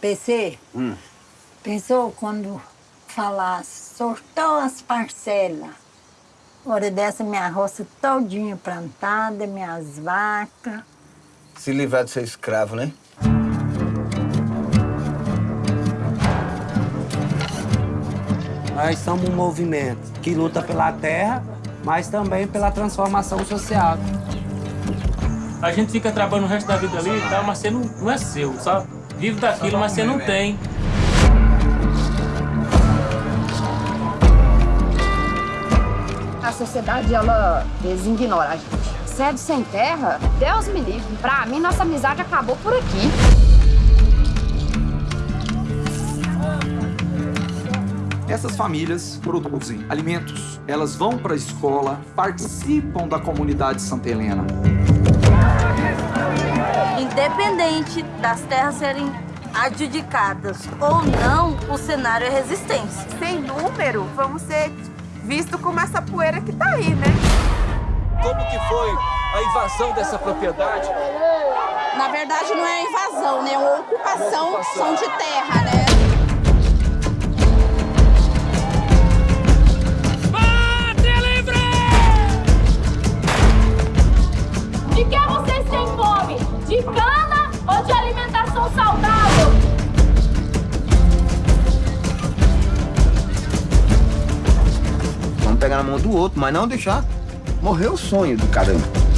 PC, Hum. pensou quando falar, sortou as parcelas. Hora dessa, minha roça todinha plantada, minhas vacas. Se livrar de ser escravo, né? Nós somos um movimento que luta pela terra, mas também pela transformação social. A gente fica trabalhando o resto da vida ali e tal, mas você não, não é seu, sabe? Vive daquilo, mas você não tem. A sociedade, ela designora a gente. Sede sem terra, Deus me livre. Pra mim, nossa amizade acabou por aqui. Essas famílias produzem alimentos, elas vão para a escola, participam da comunidade Santa Helena. Independente das terras serem adjudicadas ou não, o cenário é resistência. Sem número, vamos ser vistos como essa poeira que tá aí, né? Como que foi a invasão dessa propriedade? Na verdade, não é invasão, né? É uma ocupação, ocupação. de terra, né? De que vocês têm fome? De cana ou de alimentação saudável? Vamos pegar na mão do outro, mas não deixar morrer o sonho do um.